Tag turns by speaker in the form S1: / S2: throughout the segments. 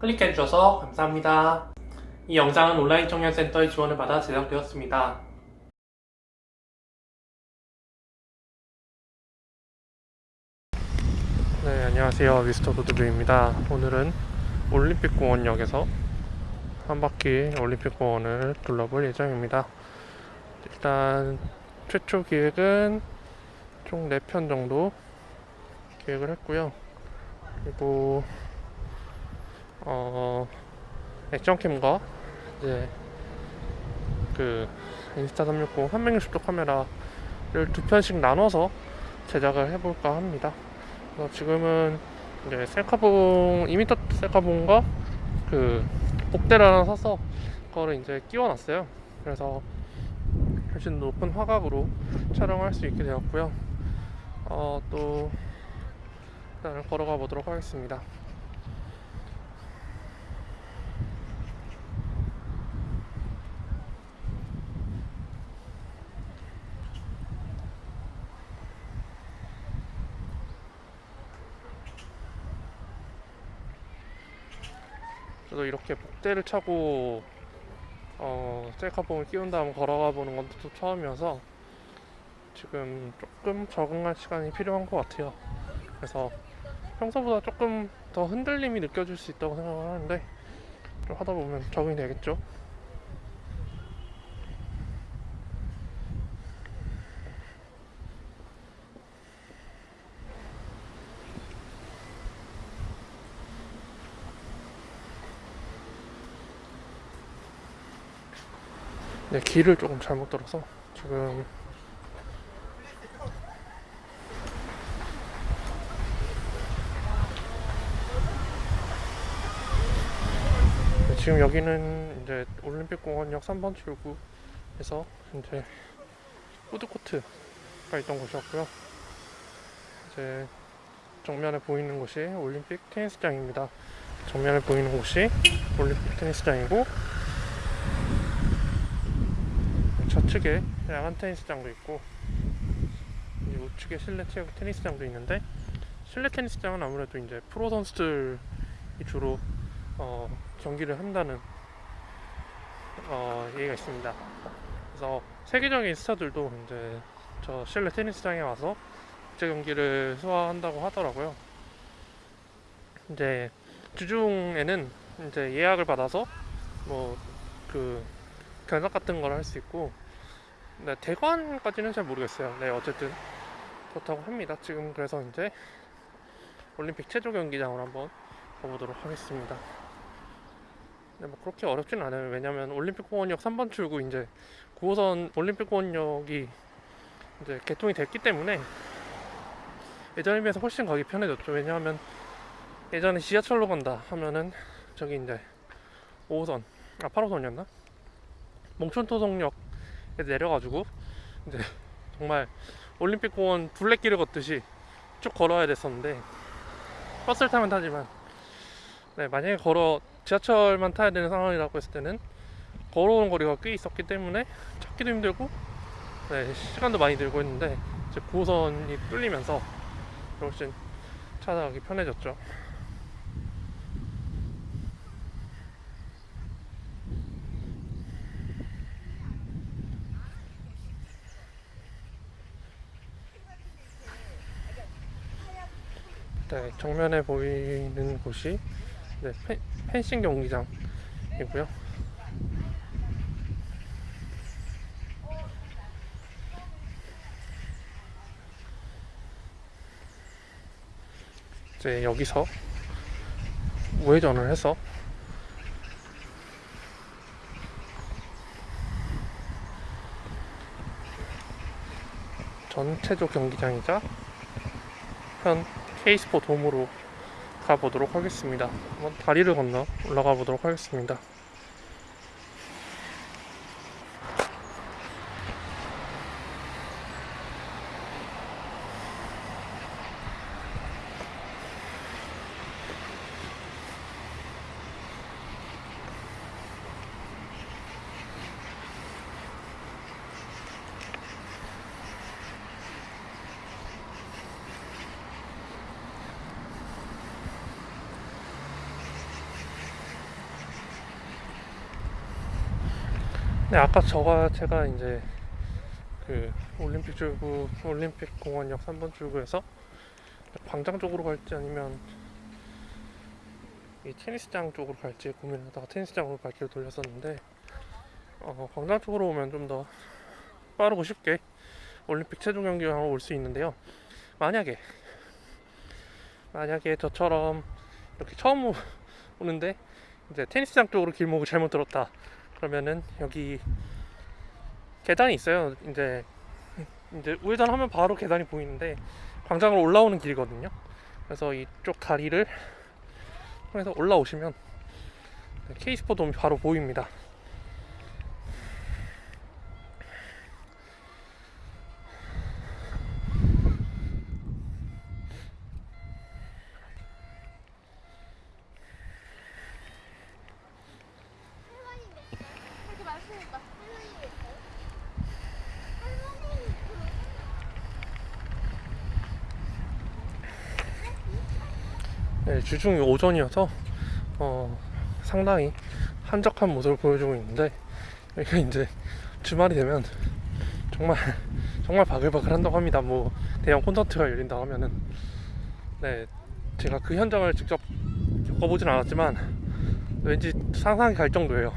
S1: 클릭해주셔서 감사합니다. 이 영상은 온라인 청년센터의 지원을 받아 제작되었습니다. 네, 안녕하세요. 미스터 도드뷰입니다. 오늘은 올림픽공원역에서 한 바퀴 올림픽공원을 둘러볼 예정입니다. 일단 최초 기획은 총 4편 정도 기획을 했고요. 그리고 어 액션캠과 이제 그 인스타 360 360도 카메라를 두 편씩 나눠서 제작을 해볼까 합니다. 그래서 지금은 이제 셀카봉 2m 셀카봉과 그 하나 사서 그거를 이제 끼워놨어요. 그래서 훨씬 높은 화각으로 촬영할 수 있게 되었고요. 어, 또 일단은 걸어가 보도록 하겠습니다. 저도 이렇게 복대를 차고 어, 셀카봉을 끼운 다음 걸어가 보는 건 또 처음이어서 지금 조금 적응할 시간이 필요한 것 같아요. 그래서 평소보다 조금 더 흔들림이 느껴질 수 있다고 생각을 하는데 좀 하다 보면 적응이 되겠죠. 네, 길을 조금 잘못 들어서 지금 네, 지금 여기는 이제 올림픽공원역 3번 출구에서 이제 푸드코트가 있던 곳이었고요. 이제 정면에 보이는 곳이 올림픽 테니스장입니다. 정면에 보이는 곳이 올림픽 테니스장이고 좌측에 야간 테니스장도 있고 이 우측에 실내 체- 테니스장도 있는데 실내 테니스장은 아무래도 이제 프로 선수들이 주로 어, 경기를 한다는 어, 얘기가 있습니다. 그래서 세계적인 스타들도 이제 저 실내 테니스장에 와서 국제 경기를 소화한다고 하더라고요. 이제 주중에는 이제 예약을 받아서 뭐 그 견학 같은 걸 할 수 있고 네, 대관까지는 잘 모르겠어요. 네, 어쨌든 그렇다고 합니다. 지금 그래서 이제 올림픽 체조 경기장으로 한번 가보도록 하겠습니다. 네, 뭐 그렇게 어렵진 않아요. 왜냐면 올림픽 공원역 3번 출구 이제 9호선 올림픽 공원역이 이제 개통이 됐기 때문에 예전에 비해서 훨씬 가기 편해졌죠. 왜냐하면 예전에 지하철로 간다 하면은 저기 이제 5호선, 아 8호선이었나? 몽촌토성역에 내려가지고 이제 정말 올림픽 공원 둘레길을 걷듯이 쭉 걸어야 됐었는데 버스를 타면 타지만 네, 만약에 걸어 지하철만 타야 되는 상황이라고 했을 때는 걸어오는 거리가 꽤 있었기 때문에 찾기도 힘들고 네, 시간도 많이 들고 했는데 이제 9호선이 뚫리면서 훨씬 찾아가기 편해졌죠. 네, 정면에 보이는 곳이 네, 펜, 펜싱 경기장이고요. 이제 여기서 우회전을 해서 전체조 경기장이자 현 K스포 돔으로 가보도록 하겠습니다. 한번 다리를 건너 올라가 보도록 하겠습니다. 네, 아까 저가 제가 이제 그 올림픽 출구 올림픽 공원역 3번 출구에서 광장 쪽으로 갈지 아니면 이 테니스장 쪽으로 갈지 고민하다가 테니스장으로 발길을 돌렸었는데 어, 광장 쪽으로 오면 좀 더 빠르고 쉽게 올림픽 최종 경기장으로 올 수 있는데요. 만약에 만약에 저처럼 이렇게 처음 오- 오는데 이제 테니스장 쪽으로 길목을 잘못 들었다 그러면은 여기 계단이 있어요. 이제 이제 우회전하면 바로 계단이 보이는데 광장으로 올라오는 길이거든요. 그래서 이쪽 다리를 통해서 올라오시면 케이스포 돔이 바로 보입니다.
S2: 그렇게 말씀해봐. 할머니 왜 있어요? 할머니
S1: 네, 주중이 오전이어서 어, 상당히 한적한 모습을 보여주고 있는데 여기가 이제 주말이 되면 정말 정말 바글바글 한다고 합니다. 뭐 대형 콘서트가 열린다고 하면은 네 제가 그 현장을 직접 겪어보진 않았지만 왠지 상상이 갈 정도예요.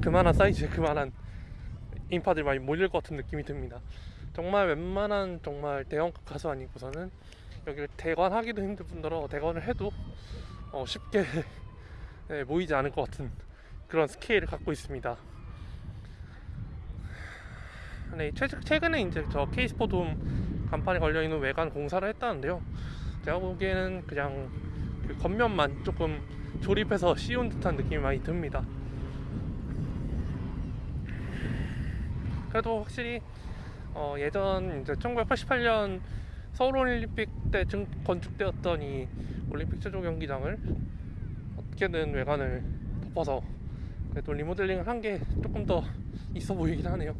S1: 그만한 사이즈에 그만한 인파들이 많이 몰릴 것 같은 느낌이 듭니다. 정말 웬만한 정말 대형급 가수 아니고서는 여기를 대관하기도 힘들 뿐더러 대관을 해도 어, 쉽게 네, 모이지 않을 것 같은 그런 스케일을 갖고 있습니다. 네, 최, 최근에 이제 저 케이스포돔 간판에 걸려 있는 외관 공사를 했다는데요. 제가 보기에는 그냥 그 겉면만 조금 조립해서 씌운 듯한 느낌이 많이 듭니다. 그래도 확실히 어, 예전 이제 1988년 서울 올림픽 때 증, 건축되었던 이 올림픽 최종 경기장을 어떻게든 외관을 덮어서 그래도 리모델링을 한 게 조금 더 있어 보이긴 하네요.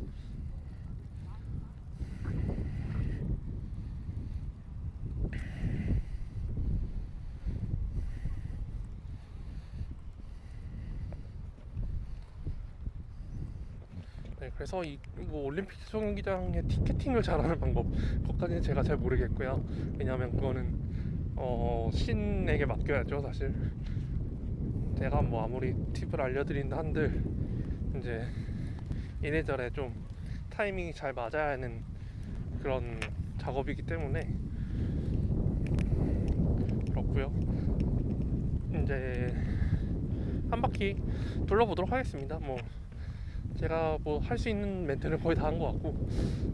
S1: 네, 그래서 이, 이거 올림픽 최종 경기장의 티켓팅을 잘하는 방법 그것까지는 제가 잘 모르겠고요. 왜냐하면 그거는 어, 신에게 맡겨야죠, 사실. 제가 뭐 아무리 팁을 알려드린다 한들 이제 이래저래 좀 타이밍이 잘 맞아야 하는 그런 작업이기 때문에 그렇고요. 이제 한 바퀴 둘러보도록 하겠습니다. 뭐 제가 뭐 할 수 있는 멘트는 거의 다 한 것 같고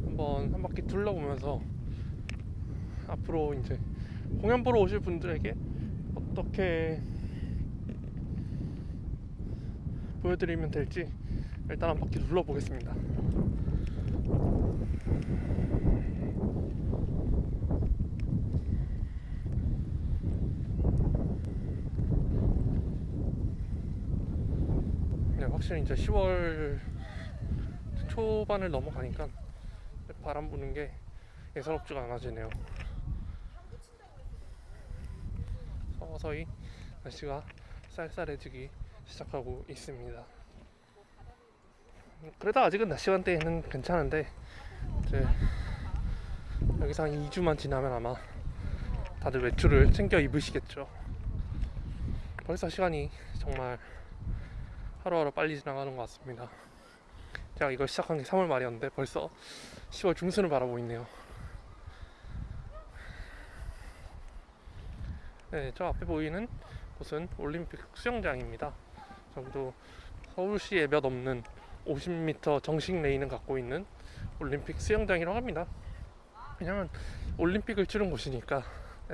S1: 한번 한 바퀴 둘러보면서 앞으로 이제 공연 보러 오실 분들에게 어떻게 보여드리면 될지 일단 한 바퀴 둘러보겠습니다. 네, 확실히 이제 10월 초반을 넘어가니까 바람 부는 게 예사롭지가 않아지네요. 서서히 날씨가 쌀쌀해지기 시작하고 있습니다. 그래도 아직은 낮 시간대에는 괜찮은데 이제 여기서 한 2주만 지나면 아마 다들 외출을 챙겨 입으시겠죠. 벌써 시간이 정말 하루하루 빨리 지나가는 것 같습니다. 제가 이걸 시작한 게 3월 말이었는데 벌써 10월 중순을 바라보고 있네요. 네, 저 앞에 보이는 곳은 올림픽 수영장입니다. 저기도 서울시에 몇 없는 50m 정식 레인을 갖고 있는 올림픽 수영장이라고 합니다. 왜냐면 올림픽을 치른 곳이니까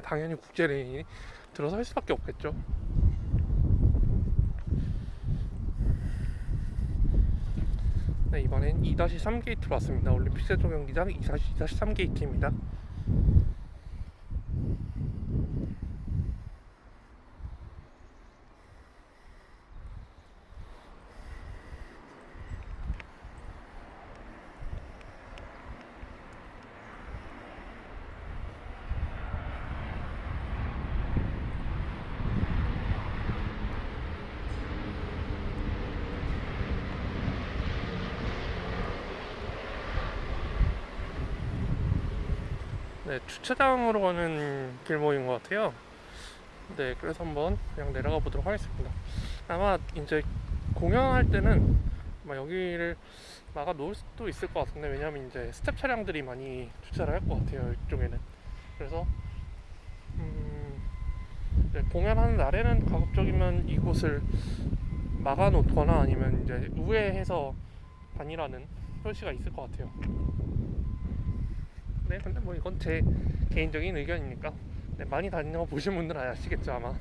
S1: 당연히 국제 레인이 들어설 수밖에 없겠죠. 네, 이번엔 2-3 게이트로 왔습니다. 올림픽 체조 경기장 2-3 게이트입니다. 네, 주차장으로 가는 길목인 것 같아요. 네, 그래서 한번 그냥 내려가 보도록 하겠습니다. 아마 이제 공연할 때는 아마 여기를 막아 놓을 수도 있을 것 같은데 왜냐면 이제 스텝 차량들이 많이 주차를 할 것 같아요 이쪽에는. 그래서 음, 네, 공연하는 날에는 가급적이면 이곳을 막아 놓거나 아니면 이제 우회해서 다니라는 표시가 있을 것 같아요. 네, 근데 뭐 이건 제 개인적인 의견이니까 네, 많이 다녀 보신 분들은 아시겠죠 아마.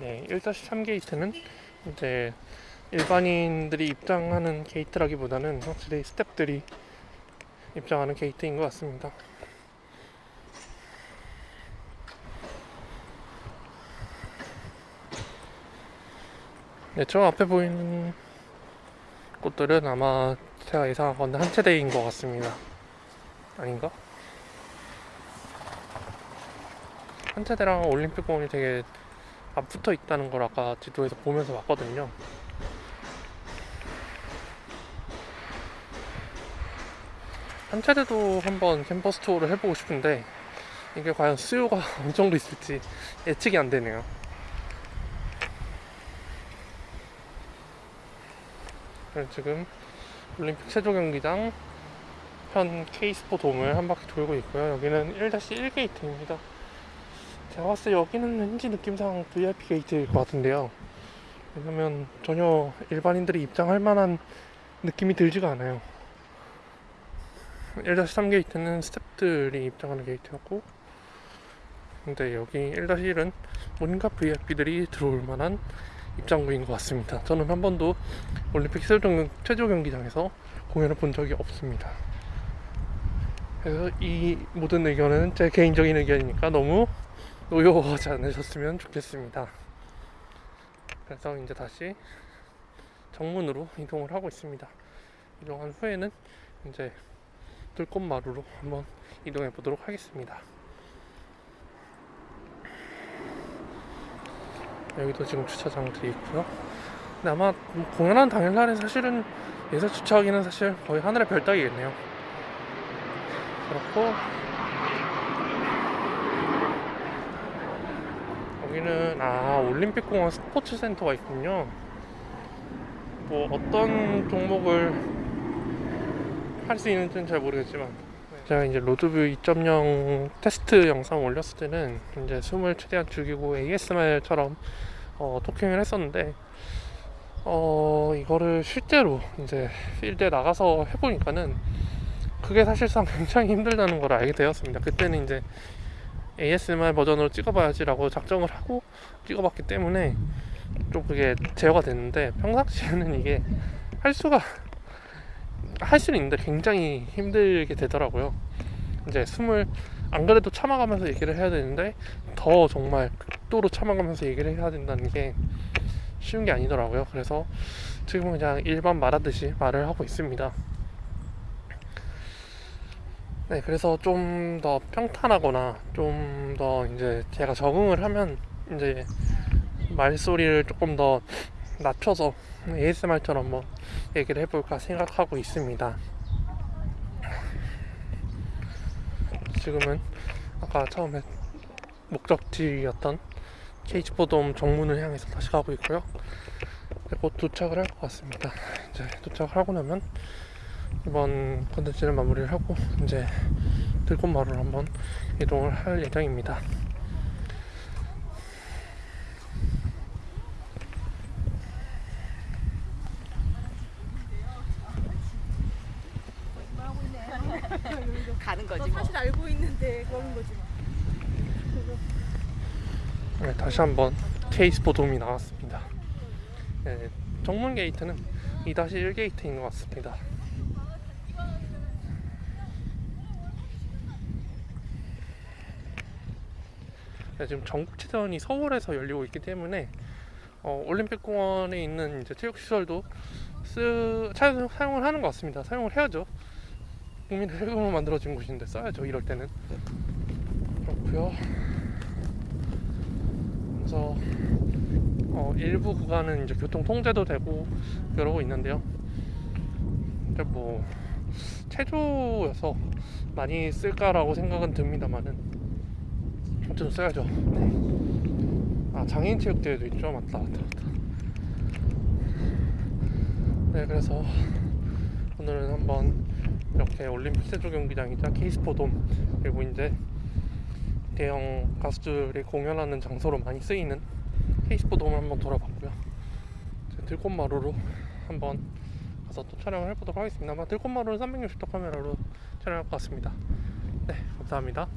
S1: 네, 1-3 게이트는 이제 일반인들이 입장하는 게이트라기보다는 확실히 스탭들이 입장하는 게이트인 것 같습니다. 네, 저 앞에 보이는 곳들은 아마 제가 예상하건대 한 채대인 것 같습니다. 아닌가? 한 채대랑 올림픽공원이 되게 안 붙어 있다는 걸 아까 지도에서 보면서 왔거든요. 한 차례도 한번 캠퍼스 투어를 해보고 싶은데 이게 과연 수요가 어느 정도 있을지 예측이 안 되네요. 지금 올림픽 체조 경기장 현 K스포 돔을 한 바퀴 돌고 있고요. 여기는 1-1 게이트입니다. 제가 봤을 때 여기는 왠지 느낌상 VIP 게이트일 것 같은데요. 왜냐면 전혀 일반인들이 입장할 만한 느낌이 들지가 않아요. 1-3 게이트는 스탭들이 입장하는 게이트였고, 근데 여기 1-1은 뭔가 VIP들이 들어올 만한 입장구인 것 같습니다. 저는 한 번도 올림픽 최저 경기장에서 공연을 본 적이 없습니다. 그래서 이 모든 의견은 제 개인적인 의견이니까 너무 노여워하지 않으셨으면 좋겠습니다. 그래서 이제 다시 정문으로 이동을 하고 있습니다. 이동한 후에는 이제 들꽃마루로 한번 이동해 보도록 하겠습니다. 여기도 지금 주차장들이 있고요. 근데 아마 공연한 당일날에 사실은 예사 주차하기는 사실 거의 하늘의 별 따기겠네요. 그렇고 여기는 아 올림픽공원 스포츠 센터가 있군요. 뭐 어떤 종목을 할 수 있는지는 잘 모르겠지만 제가 이제 로드뷰 2.0 테스트 영상 올렸을 때는 이제 숨을 최대한 죽이고 ASMR처럼 어, 토킹을 했었는데 어 이거를 실제로 이제 필드에 나가서 해보니까는 그게 사실상 굉장히 힘들다는 걸 알게 되었습니다. 그때는 이제 ASMR 버전으로 찍어봐야지라고 작정을 하고 찍어봤기 때문에 좀 그게 제어가 됐는데 평상시에는 이게 할 수가 할 수는 있는데 굉장히 힘들게 되더라고요. 이제 숨을 안 그래도 참아가면서 얘기를 해야 되는데 더 정말 극도로 참아가면서 얘기를 해야 된다는 게 쉬운 게 아니더라고요. 그래서 지금은 그냥 일반 말하듯이 말을 하고 있습니다. 네, 그래서 좀 더 평탄하거나 좀 더 이제 제가 적응을 하면 이제 말소리를 조금 더 낮춰서 ASMR처럼 뭐 얘기를 해볼까 생각하고 있습니다. 지금은 아까 처음에 목적지였던 케이지포돔 정문을 향해서 다시 가고 있고요. 곧 도착을 할 것 같습니다. 이제 도착을 하고 나면 이번 컨텐츠를 마무리를 하고 이제 들꽃마루로 한번 이동을 할 예정입니다.
S3: 가는 거지
S2: 너
S3: 뭐.
S2: 사실 알고 있는데 그러는 거지 뭐.
S1: 네, 다시 한번 케이스포 돔이 나왔습니다. 네, 정문 게이트는 2-1 게이트인 것 같습니다. 지금 전국체전이 서울에서 열리고 있기 때문에 어, 올림픽공원에 있는 이제 체육시설도 쓰, 차, 사용을 하는 것 같습니다. 사용을 해야죠. 국민의 세금으로 만들어진 곳인데 써야죠. 이럴 때는 그렇고요. 그래서 어, 일부 구간은 이제 교통 통제도 되고 그러고 있는데요. 뭐 체조여서 많이 쓸까라고 생각은 듭니다만은 좀 써야죠. 네. 아 장애인 체육대회도 있죠. 맞다, 맞다, 맞다. 네, 그래서 오늘은 한번 이렇게 올림픽 체조 경기장이자 케이스포돔 그리고 이제 대형 가수들이 공연하는 장소로 많이 쓰이는 케이스포돔을 한번 돌아봤고요. 들꽃마루로 한번 가서 또 촬영을 해보도록 하겠습니다. 아마 들꽃마루는 360도 카메라로 촬영할 것 같습니다. 네, 감사합니다.